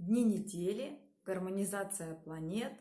дни недели, гармонизация планет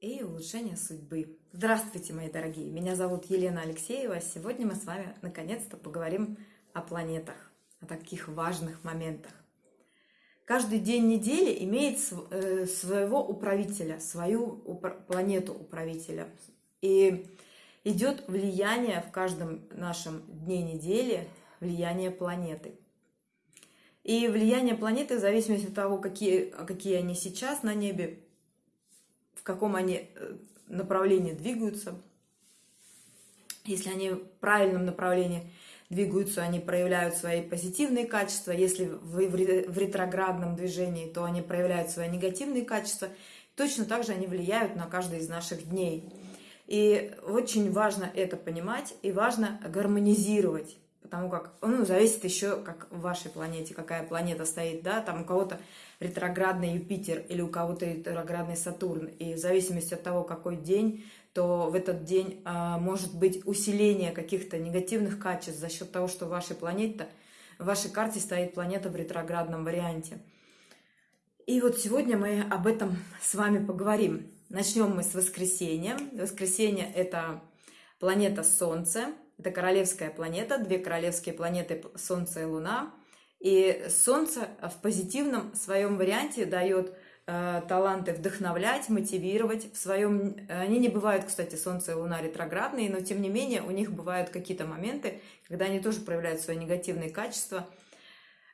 и улучшение судьбы. Здравствуйте, мои дорогие! Меня зовут Елена Алексеева. Сегодня мы с вами наконец-то поговорим о планетах, о таких важных моментах. Каждый день недели имеет э, своего управителя, свою планету управителя. И идет влияние в каждом нашем дне недели, влияние планеты – и влияние планеты в зависимости от того, какие, какие они сейчас на небе, в каком они э, направлении двигаются. Если они в правильном направлении двигаются, они проявляют свои позитивные качества. Если в ретроградном движении, то они проявляют свои негативные качества. Точно так же они влияют на каждый из наших дней. И очень важно это понимать и важно гармонизировать потому как, ну, зависит еще, как в вашей планете, какая планета стоит, да, там у кого-то ретроградный Юпитер или у кого-то ретроградный Сатурн, и в зависимости от того, какой день, то в этот день а, может быть усиление каких-то негативных качеств за счет того, что в вашей планете, в вашей карте стоит планета в ретроградном варианте. И вот сегодня мы об этом с вами поговорим. Начнем мы с воскресенья. Воскресенье – это планета Солнце, это королевская планета, две королевские планеты Солнце и Луна. И Солнце в позитивном своем варианте дает э, таланты вдохновлять, мотивировать. В своем... Они не бывают, кстати, Солнце и Луна ретроградные, но тем не менее у них бывают какие-то моменты, когда они тоже проявляют свои негативные качества.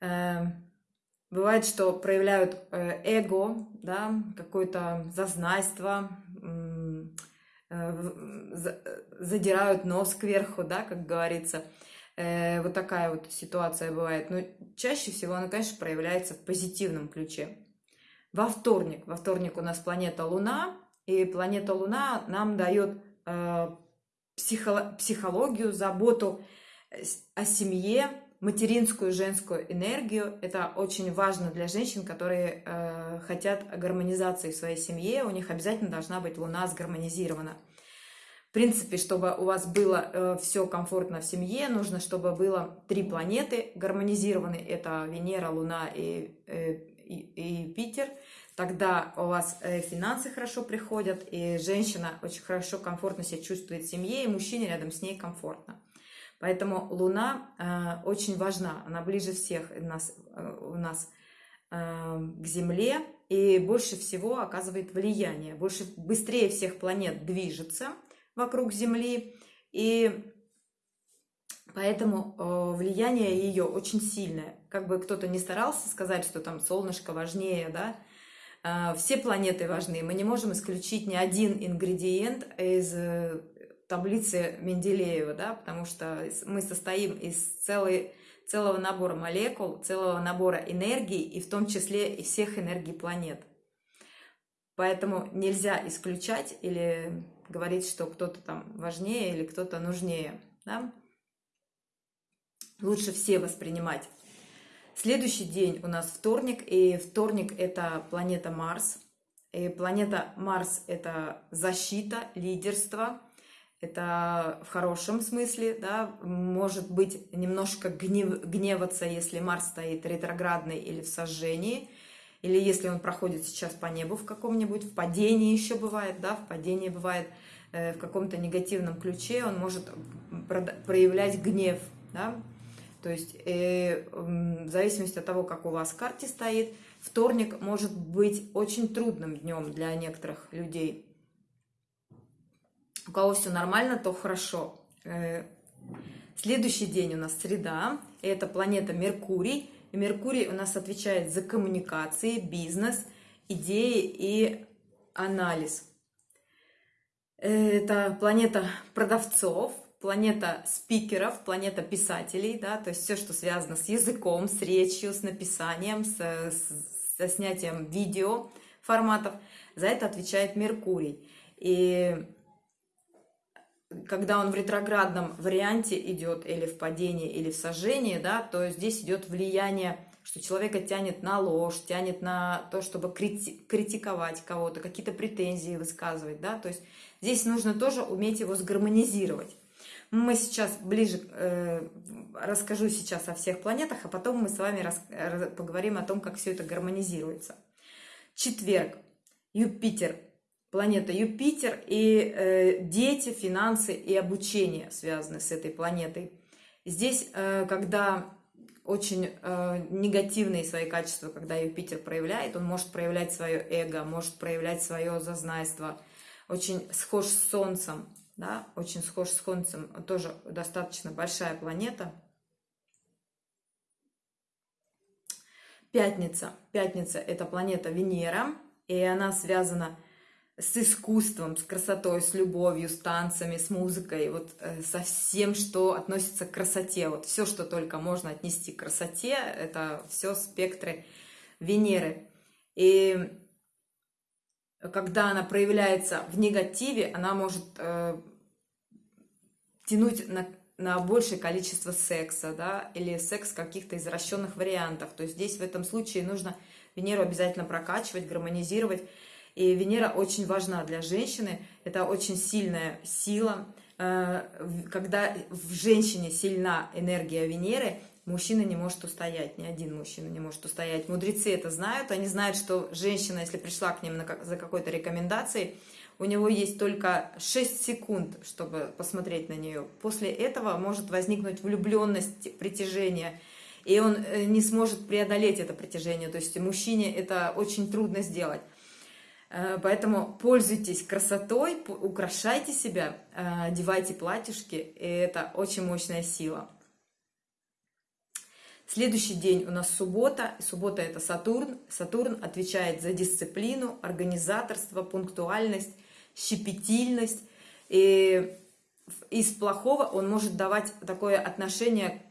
Э, бывает, что проявляют э, эго, да, какое-то зазнайство, Э, задирают нос кверху, да, как говорится. Э, вот такая вот ситуация бывает. Но чаще всего она, конечно, проявляется в позитивном ключе. Во вторник. Во вторник у нас планета Луна. И планета Луна нам дает э, психологию, заботу о семье, материнскую женскую энергию. Это очень важно для женщин, которые э, хотят гармонизации в своей семье. У них обязательно должна быть Луна сгармонизирована. В принципе, чтобы у вас было э, все комфортно в семье, нужно, чтобы было три планеты гармонизированы. Это Венера, Луна и, э, и, и Юпитер. Тогда у вас э, финансы хорошо приходят, и женщина очень хорошо, комфортно себя чувствует в семье, и мужчине рядом с ней комфортно. Поэтому Луна э, очень важна, она ближе всех у нас, э, у нас э, к Земле и больше всего оказывает влияние, больше, быстрее всех планет движется вокруг Земли, и поэтому э, влияние ее очень сильное. Как бы кто-то не старался сказать, что там солнышко важнее, да, э, все планеты важны. Мы не можем исключить ни один ингредиент из э, таблицы Менделеева, да, потому что мы состоим из целой, целого набора молекул, целого набора энергий, и в том числе и всех энергий планет. Поэтому нельзя исключать или говорить, что кто-то там важнее или кто-то нужнее. Да? Лучше все воспринимать. Следующий день у нас вторник, и вторник это планета Марс. И планета Марс это защита, лидерство – это в хорошем смысле, да, может быть немножко гнев, гневаться, если Марс стоит ретроградный или в сожжении, или если он проходит сейчас по небу в каком-нибудь, в падении еще бывает, да, в падении бывает э, в каком-то негативном ключе, он может проявлять гнев, да, то есть э, в зависимости от того, как у вас в карте стоит, вторник может быть очень трудным днем для некоторых людей, у кого все нормально, то хорошо. Э, следующий день у нас среда, это планета Меркурий. И Меркурий у нас отвечает за коммуникации, бизнес, идеи и анализ. Это планета продавцов, планета спикеров, планета писателей, да, то есть все, что связано с языком, с речью, с написанием, с, с, со снятием видео форматов. За это отвечает Меркурий. И когда он в ретроградном варианте идет или в падении, или в сожжении, да, то здесь идет влияние, что человека тянет на ложь, тянет на то, чтобы крити критиковать кого-то, какие-то претензии высказывать, да, то есть здесь нужно тоже уметь его сгармонизировать. Мы сейчас ближе э, расскажу сейчас о всех планетах, а потом мы с вами рас, поговорим о том, как все это гармонизируется. Четверг. Юпитер. Планета Юпитер и э, дети, финансы и обучение связаны с этой планетой. Здесь, э, когда очень э, негативные свои качества, когда Юпитер проявляет, он может проявлять свое эго, может проявлять свое зазнайство, очень схож с Солнцем, да, очень схож с Солнцем, тоже достаточно большая планета. Пятница. Пятница – это планета Венера, и она связана с искусством, с красотой, с любовью, с танцами, с музыкой, вот э, со всем, что относится к красоте. Вот все, что только можно отнести к красоте, это все спектры Венеры. И когда она проявляется в негативе, она может э, тянуть на, на большее количество секса, да, или секс каких-то извращенных вариантов. То есть здесь в этом случае нужно Венеру обязательно прокачивать, гармонизировать. И Венера очень важна для женщины, это очень сильная сила. Э, когда в женщине сильна энергия Венеры, мужчина не может устоять, ни один мужчина не может устоять. Мудрецы это знают, они знают, что женщина, если пришла к ним за какой-то рекомендацией, у него есть только 6 секунд, чтобы посмотреть на нее. После этого может возникнуть влюбленность, притяжение, и он э, не сможет преодолеть это притяжение. То есть мужчине это очень трудно сделать. Э, поэтому пользуйтесь красотой, украшайте себя, э, одевайте платьишки, и это очень мощная сила. Следующий день у нас суббота. Суббота это Сатурн. Сатурн отвечает за дисциплину, организаторство, пунктуальность, щепетильность. И из плохого он может давать такое отношение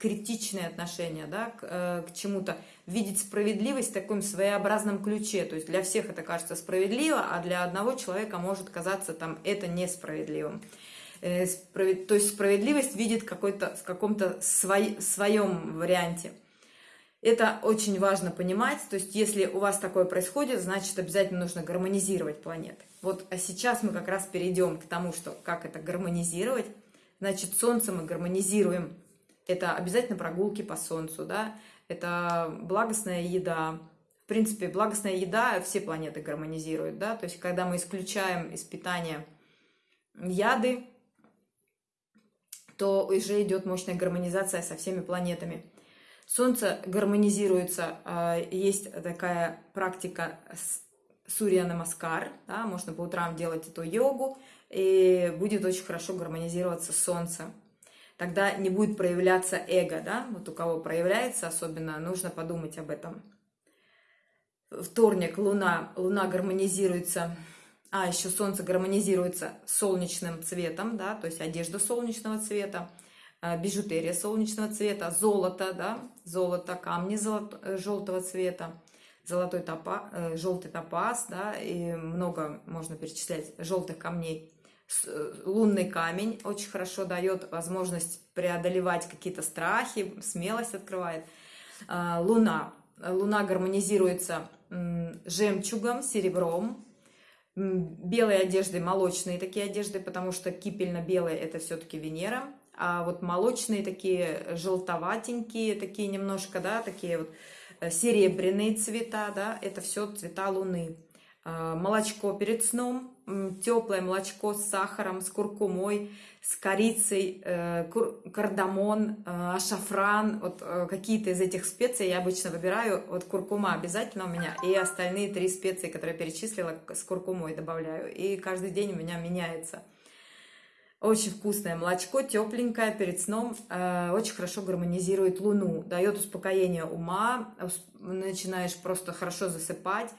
критичное отношение да, к, э, к чему-то, видеть справедливость в таком своеобразном ключе. То есть для всех это кажется справедливо, а для одного человека может казаться там это несправедливым. Э, справед... То есть справедливость видит какой-то, в каком-то свой... своем варианте. Это очень важно понимать. То есть если у вас такое происходит, значит обязательно нужно гармонизировать планеты. Вот а сейчас мы как раз перейдем к тому, что как это гармонизировать. Значит, Солнце мы гармонизируем это обязательно прогулки по солнцу, да, это благостная еда. В принципе, благостная еда все планеты гармонизирует, да, то есть когда мы исключаем из питания яды, то уже идет мощная гармонизация со всеми планетами. Солнце гармонизируется, а, есть такая практика Сурья Намаскар, да, можно по утрам делать эту йогу, и будет очень хорошо гармонизироваться Солнце тогда не будет проявляться эго, да, вот у кого проявляется особенно, нужно подумать об этом. Вторник, Луна, Луна гармонизируется, а, еще Солнце гармонизируется солнечным цветом, да, то есть одежда солнечного цвета, а, бижутерия солнечного цвета, золото, да, золото, камни золото, э, желтого цвета, золотой топа, э, желтый топаз, да, и много можно перечислять желтых камней. Э, лунный камень очень хорошо дает возможность преодолевать какие-то страхи, смелость открывает. А, луна. Луна гармонизируется жемчугом, серебром, белой одеждой, молочные такие одежды, потому что кипельно-белые это все-таки Венера, а вот молочные такие желтоватенькие, такие немножко, да, такие вот э, серебряные цвета, да, это все цвета Луны. А, молочко перед сном, теплое молочко с сахаром, с куркумой, с корицей, э, кардамон, э, шафран, вот э, какие-то из этих специй я обычно выбираю, вот куркума обязательно у меня, и остальные три специи, которые я перечислила, с куркумой добавляю, и каждый день у меня меняется. Очень вкусное молочко, тепленькое перед сном, очень хорошо гармонизирует луну, дает успокоение ума, начинаешь просто хорошо засыпать,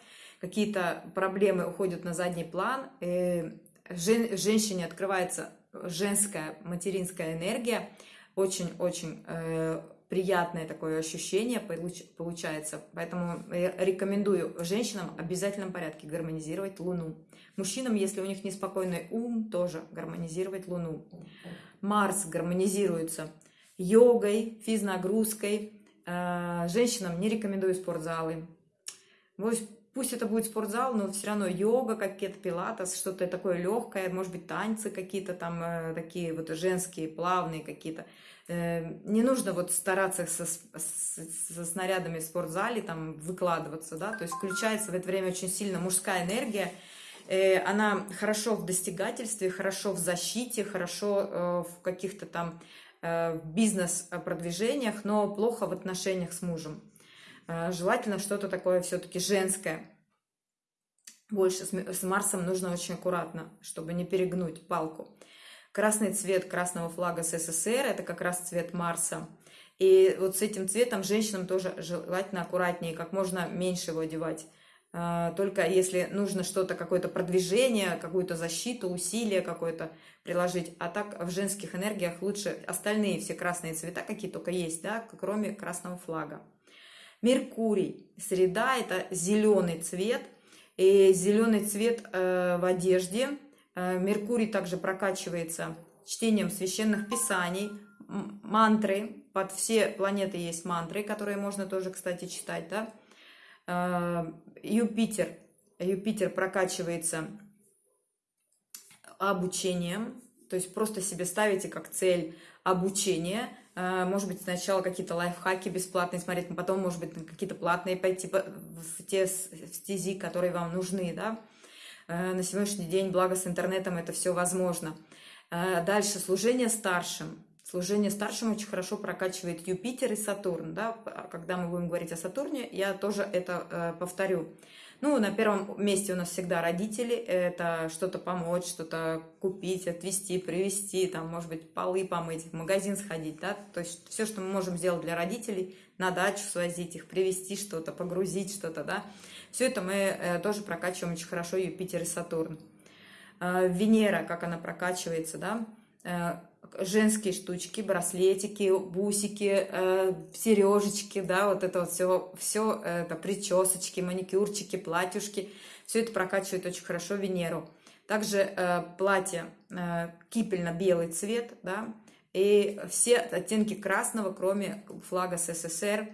какие-то проблемы уходят на задний план, и жен, женщине открывается женская материнская энергия, очень-очень э, приятное такое ощущение получ, получается. Поэтому рекомендую женщинам в обязательном порядке гармонизировать Луну. Мужчинам, если у них неспокойный ум, тоже гармонизировать Луну. Марс гармонизируется йогой, физнагрузкой. Э, женщинам не рекомендую спортзалы. Пусть это будет спортзал, но все равно йога, какие-то пилатес, что-то такое легкое, может быть, танцы какие-то там э, такие вот женские, плавные какие-то. Э, не нужно вот стараться со, со снарядами в спортзале там выкладываться, да, то есть включается в это время очень сильно мужская энергия, э, она хорошо в достигательстве, хорошо в защите, хорошо в каких-то там бизнес-продвижениях, но плохо в отношениях с мужем. Э, желательно что-то такое все-таки женское. Больше с Марсом нужно очень аккуратно, чтобы не перегнуть палку. Красный цвет красного флага СССР – это как раз цвет Марса. И вот с этим цветом женщинам тоже желательно аккуратнее, как можно меньше его одевать. Э, только если нужно что-то, какое-то продвижение, какую-то защиту, усилие какое-то приложить. А так в женских энергиях лучше остальные все красные цвета, какие только есть, да, кроме красного флага. Меркурий. Среда – это зеленый цвет. И зеленый цвет э, в одежде. Э, Меркурий также прокачивается чтением священных писаний, мантры. Под все планеты есть мантры, которые можно тоже, кстати, читать. Да? Э, Юпитер. Юпитер прокачивается обучением. То есть просто себе ставите как цель обучение – может быть, сначала какие-то лайфхаки бесплатные смотреть, но потом, может быть, какие-то платные пойти в те стези, которые вам нужны, да. Э, на сегодняшний день, благо с интернетом, это все возможно. Э, дальше, служение старшим. Служение старшим очень хорошо прокачивает Юпитер и Сатурн, да. Когда мы будем говорить о Сатурне, я тоже это повторю. Ну, на первом месте у нас всегда родители. Это что-то помочь, что-то купить, отвезти, привезти, там, может быть, полы помыть, в магазин сходить, да. То есть все, что мы можем сделать для родителей, на дачу свозить их, привезти что-то, погрузить что-то, да. Все это мы э, тоже прокачиваем очень хорошо Юпитер и Сатурн. Э, Венера, как она прокачивается, да э, женские штучки, браслетики, бусики, э, сережечки, да, вот это вот все, все это причесочки, маникюрчики, платьюшки, все это прокачивает очень хорошо Венеру. Также э, платье э, кипельно-белый цвет, да, и все оттенки красного, кроме флага СССР,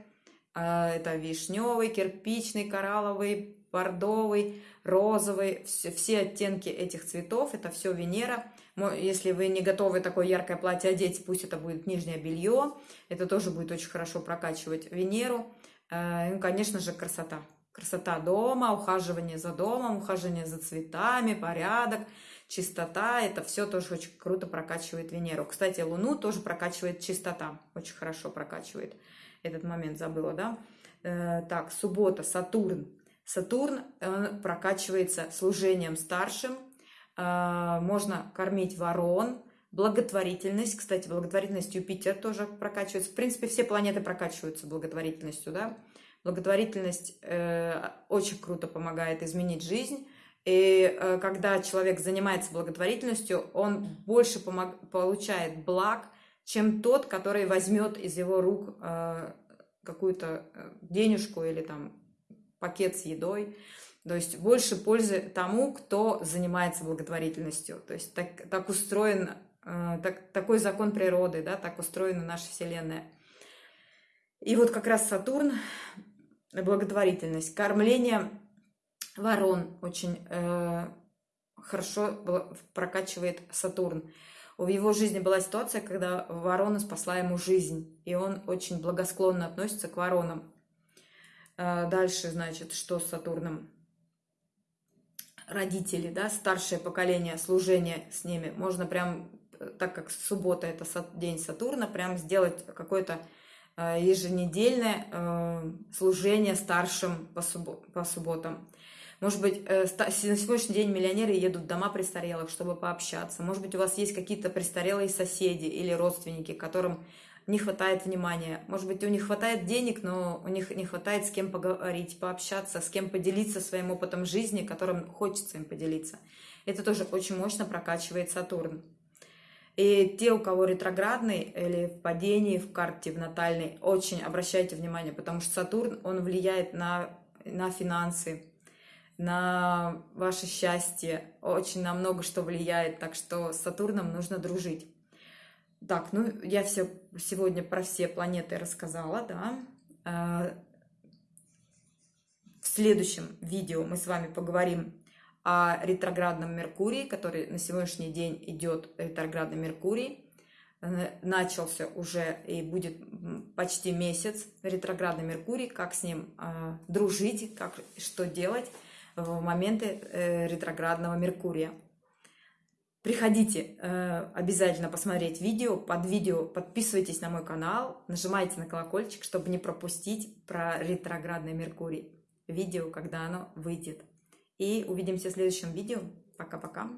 э, это вишневый, кирпичный, коралловый, бордовый, розовый, все, все оттенки этих цветов, это все Венера. Если вы не готовы такое яркое платье одеть, пусть это будет нижнее белье, это тоже будет очень хорошо прокачивать Венеру. Э, ну, конечно же, красота. Красота дома, ухаживание за домом, ухаживание за цветами, порядок, чистота. Это все тоже очень круто прокачивает Венеру. Кстати, Луну тоже прокачивает чистота. Очень хорошо прокачивает. Этот момент забыла, да? Э, так, суббота, Сатурн. Сатурн прокачивается служением старшим, можно кормить ворон, благотворительность, кстати, благотворительность Юпитер тоже прокачивается. В принципе, все планеты прокачиваются благотворительностью, да. Благотворительность э, очень круто помогает изменить жизнь. И э, когда человек занимается благотворительностью, он больше помог, получает благ, чем тот, который возьмет из его рук э, какую-то э, денежку или там пакет с едой. То есть больше пользы тому, кто занимается благотворительностью. То есть так, так устроен, э, так, такой закон природы, да, так устроена наша Вселенная. И вот как раз Сатурн, благотворительность, кормление ворон очень э, хорошо прокачивает Сатурн. В его жизни была ситуация, когда ворона спасла ему жизнь, и он очень благосклонно относится к воронам. Э, дальше, значит, что с Сатурном? Родители, да, старшее поколение, служение с ними, можно прям, так как суббота это день Сатурна, прям сделать какое-то э, еженедельное э, служение старшим по, суббо по субботам. Может быть, э, на сегодняшний день миллионеры едут в дома престарелых, чтобы пообщаться. Может быть, у вас есть какие-то престарелые соседи или родственники, которым не хватает внимания. Может быть, у них хватает денег, но у них не хватает с кем поговорить, пообщаться, с кем поделиться своим опытом жизни, которым хочется им поделиться. Это тоже очень мощно прокачивает Сатурн. И те, у кого ретроградный или в падении в карте, в натальной, очень обращайте внимание, потому что Сатурн, он влияет на, на финансы, на ваше счастье, очень на много что влияет, так что с Сатурном нужно дружить. Так, ну я все сегодня про все планеты рассказала, да. А, следующем видео мы с вами поговорим о ретроградном Меркурии, который на сегодняшний день идет ретроградный Меркурий. Э, начался уже и будет почти месяц ретроградный Меркурий, как с ним э, дружить, как, что делать в моменты э, ретроградного Меркурия. Приходите э, обязательно посмотреть видео. Под видео подписывайтесь на мой канал, нажимайте на колокольчик, чтобы не пропустить про ретроградный Меркурий. Видео, когда оно выйдет. И увидимся в следующем видео. Пока-пока.